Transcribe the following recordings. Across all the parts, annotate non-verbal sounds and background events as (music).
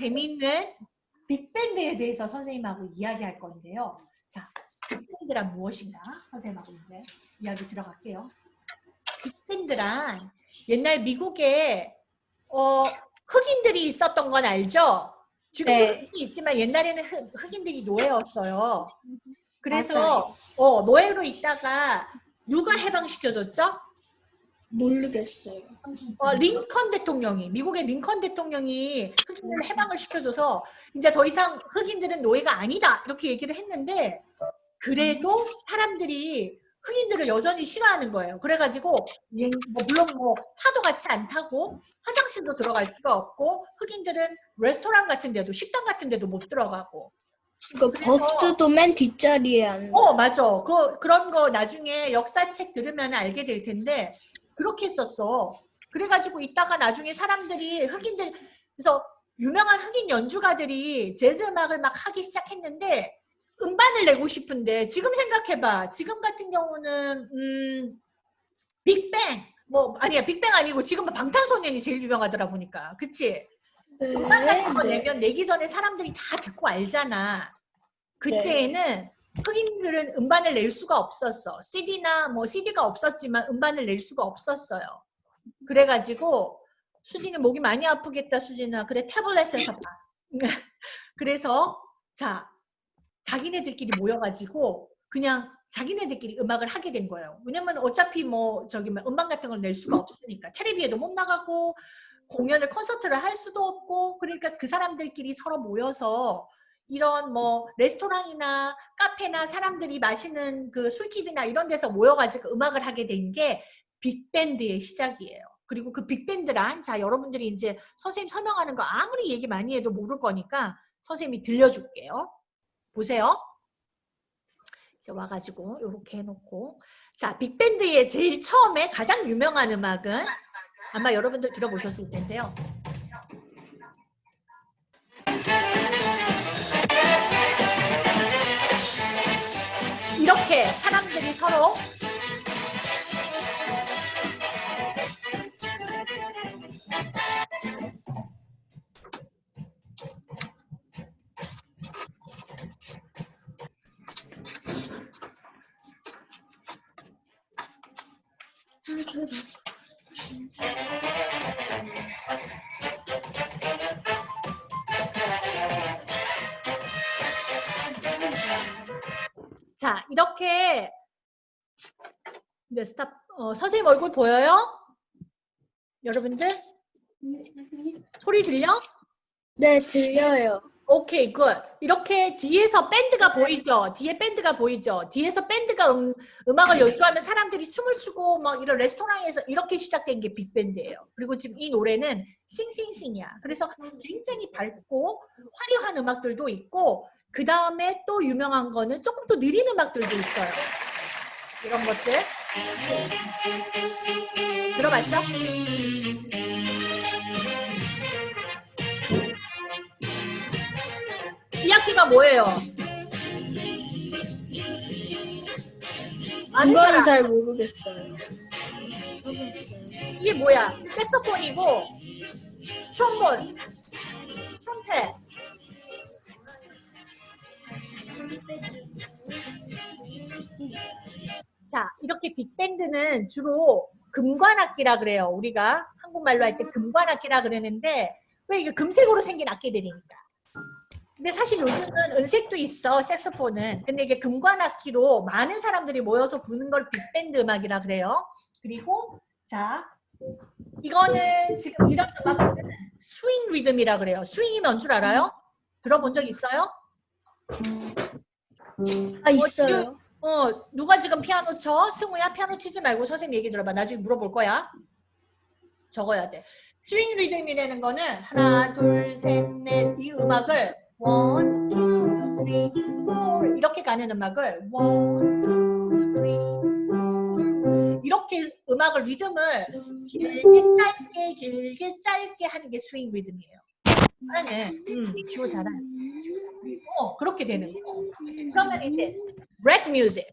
재미있는 빅밴드에 대해서 선생님하고 이야기할 건데요. 자, 빅밴드란 무엇인가? 선생님하고 이제 이야기 들어갈게요. 빅밴드란 옛날 미국에 어, 흑인들이 있었던 건 알죠? 지금도 네. 있지만 옛날에는 흑, 흑인들이 노예였어요. 그래서 맞아요. 어, 노예로 있다가 누가 해방시켜줬죠? 모르겠어요. 어, 링컨 대통령이 미국의 링컨 대통령이 흑인을 해방을 시켜줘서 이제 더 이상 흑인들은 노예가 아니다 이렇게 얘기를 했는데 그래도 사람들이 흑인들을 여전히 싫어하는 거예요. 그래가지고 예, 뭐 물론 뭐 차도 같이 안 타고 화장실도 들어갈 수가 없고 흑인들은 레스토랑 같은 데도 식당 같은 데도 못 들어가고 그 버스도 맨 뒷자리에 앉아. 어 맞아 그 그런 거 나중에 역사책 들으면 알게 될 텐데 그렇게 했었어 그래가지고 이따가 나중에 사람들이 흑인들 그래서 유명한 흑인 연주가들이 재즈 음악을 막 하기 시작했는데 음반을 내고 싶은데 지금 생각해봐 지금 같은 경우는 음 빅뱅 뭐 아니야 빅뱅 아니고 지금 방탄소년이 제일 유명하더라 보니까 그치 네. 음반 같은 거 네. 내면 내기 전에 사람들이 다 듣고 알잖아. 그때에는 흑인들은 음반을 낼 수가 없었어. CD나 뭐 CD가 없었지만 음반을 낼 수가 없었어요. 그래가지고 수진이 목이 많이 아프겠다 수진아. 그래 태블릿에서 봐. (laughs) 그래서 자 자기네들끼리 모여가지고 그냥 자기네들끼리 음악을 하게 된 거예요. 왜냐면 어차피 뭐 저기 뭐 음반 같은 걸 낼 수가 없으니까 텔레비에도 못 나가고 공연을 콘서트를 할 수도 없고 그러니까 그 사람들끼리 서로 모여서 이런 뭐 레스토랑이나 카페나 사람들이 마시는 그 술집이나 이런 데서 모여가지고 음악을 하게 된 게 빅밴드의 시작이에요. 그리고 그 빅밴드란 자 여러분들이 이제 선생님 설명하는 거 아무리 얘기 많이 해도 모를 거니까 선생님이 들려줄게요. 보세요. 자 와가지고 이렇게 해놓고 자 빅밴드의 제일 처음에 가장 유명한 음악은 아마 여러분들 들어보셨을 텐데요. 이렇게 사람들이 서로 자 이렇게. 이제 stop. 어, 선생님 얼굴 보여요? 여러분들? 소리 들려? 네, 들려요. 오케이 good. 이렇게 뒤에서 밴드가 보이죠? 뒤에 밴드가 보이죠? 뒤에서 밴드가 음, 음악을 연주하면 사람들이 춤을 추고 막 이런 레스토랑에서 이렇게 시작된 게 빅밴드예요. 그리고 지금 이 노래는 Sing Sing Sing이야. 그래서 굉장히 밝고 화려한 음악들도 있고 그 다음에 또 유명한 거는 조금 더 느린 음악들도 있어요 이런 것들 들어봤어? 이 악기가 뭐예요? 사람. 잘 모르겠어요. 이게 뭐야? 색소폰이고 트롬본, 밴드는 주로 금관악기라 그래요. 우리가 한국말로 할 때 금관악기라 그러는데 왜 이게 금색으로 생긴 악기들이니까. 근데 사실 요즘은 은색도 있어, 색소폰은. 근데 이게 금관악기로 많은 사람들이 모여서 부는 걸 빅밴드 음악이라 그래요. 그리고 자, 이거는 지금 이런 음악은 스윙 리듬이라 그래요. 스윙이 뭔 줄 알아요? 들어본 적 있어요? 아, 있어요. 어, 누가 지금 피아노 쳐? 승우야, 피아노 치지 말고 선생님 얘기 들어봐. 나중에 물어볼 거야. 적어야 돼. 스윙 리듬이라는 거는 하나, 둘, 셋, 넷 이 음악을 one, two, three, four 이렇게 가는 음악을 one, two, three, four 이렇게 음악을 리듬을 길게 짧게 길게 짧게 하는 게 스윙 리듬이에요. 잘하네. 음, 주호 잘하네. 어, 그렇게 되는 거. 그러면 이제 rag music.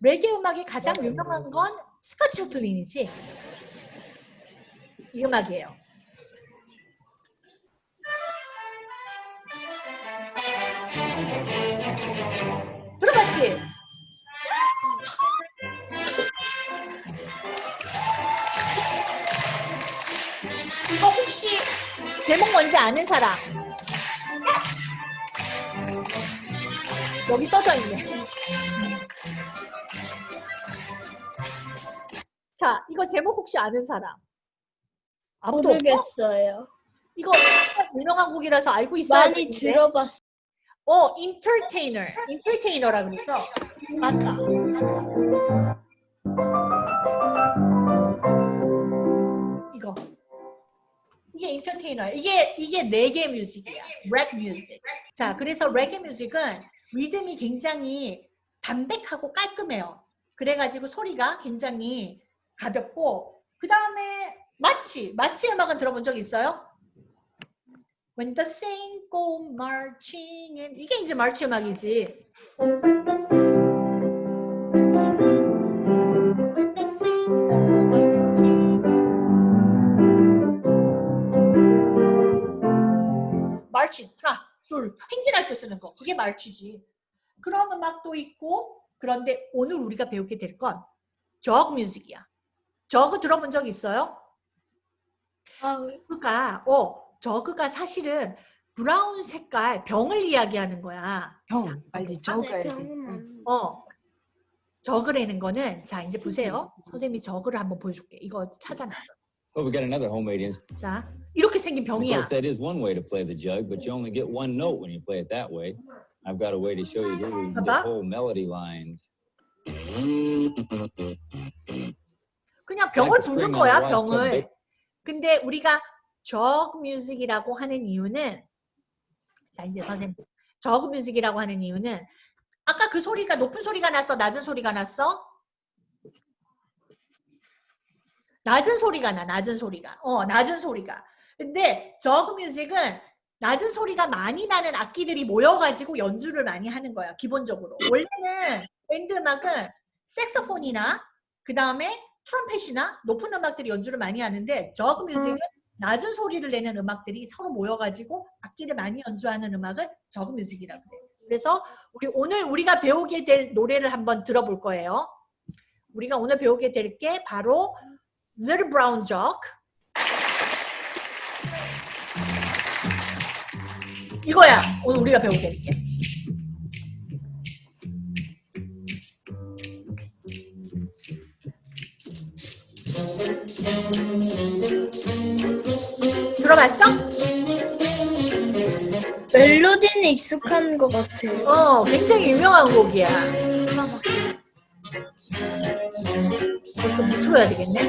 rag 음악이 가장 유명한 건 스콧 조플린이지. 이 음악이에요. 들어봤지? 이거 혹시 제목 뭔지 아는 사람? 여기 써져 있네. 자, 이거 제목 혹시 아는 사람? 아무도 없어? 모르겠어요. 이거 진짜 유명한 곡이라서 알고 있어야 많이. 들어봤어. 어, entertainer. entertainer라 그랬어. 맞다. 이거. 이게 entertainer. 이게 이게 rag music이야. rag music. 자, 그래서 rag music은 리듬이 굉장히 담백하고 깔끔해요. 그래가지고 소리가 굉장히 가볍고 그 다음에 마치 마치 음악은 들어본 적 있어요? When the saints go marching in 이게 이제 마치 음악이지. 둘 행진할 때 쓰는 거. 그게 말치지. 그런 음악도 있고 그런데 오늘 우리가 배우게 될 건 저그 뮤직이야. 저그 들어본 적 있어요? 아, 저그가 어 저그가 사실은 브라운 색깔 병을 이야기하는 거야. 형, 빨리 적어야지. 음. 어 저그라는 거는 자 이제 보세요. 선생님이 저그를 한번 보여줄게. 이거 찾아놨어 Well, we got another homemade instrument. 자 생긴 병이야 course, that is one way to play the jug, but you only get one note when you play it that way. I've got a way to show you here. You can get whole melody lines. 그냥 병을 부는 거야 병을. 근데 우리가 저그 뮤직이라고 하는 이유는 자 이제 선생님 저그 뮤직이라고 하는 이유는 아까 그 소리가 높은 소리가 났어 낮은 소리가 났어 낮은 소리가 나 낮은 소리가 어 낮은 소리가 근데 저그 뮤직은 낮은 소리가 많이 나는 악기들이 모여가지고 연주를 많이 하는 거야 기본적으로 원래는 밴드 음악은 색소폰이나 그 다음에 트럼펫이나 높은 음악들이 연주를 많이 하는데 저그 뮤직은 낮은 소리를 내는 음악들이 서로 모여가지고 악기를 많이 연주하는 음악을 저그 뮤직이라고 해요. 그래서 우리 오늘 우리가 배우게 될 노래를 한번 들어볼 거예요. 우리가 오늘 배우게 될 게 바로 Little Brown Jug. 이거야. 오늘 우리가 배우게 될 게. 들어봤어? 멜로디는 익숙한 것 같아요. 어, 굉장히 유명한 곡이야. 벌써 못 틀어야 되겠네.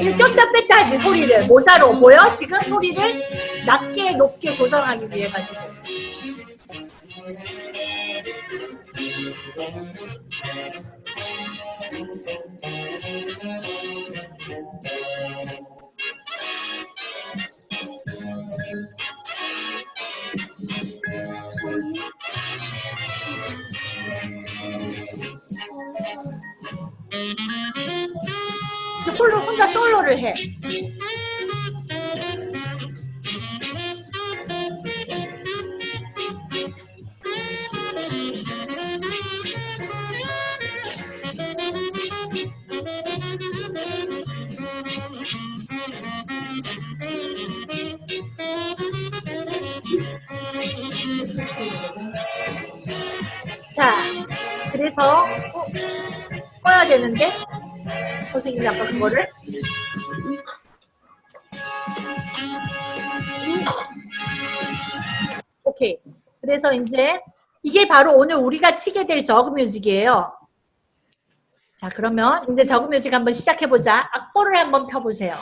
이거 꼈다 뺐다 하지 소리를 모자로 보여? 지금 소리를 낮게 높게 조절하기 위해 가지고 솔로를 해. 자, 그래서 어, 꺼야 되는데 선생님이 아까 그거를 그래서 이제 이게 바로 오늘 우리가 치게 될 저그 뮤직이에요. 자, 그러면 이제 저그 뮤직 한번 시작해 보자. 악보를 한번 펴 보세요.